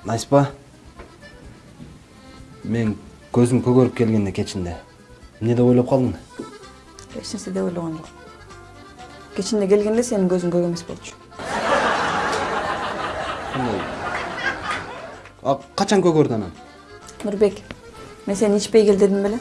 Наспа, мен көзім көгеріп келгенде кечінде не деп ойлап қалдың? Эч нерсе деп ойлогон жок кечинде келгенде сенин көзүң көк эмес болчу. Качан көгөрдү анан нурбек мен сени ичпей кел дедим беле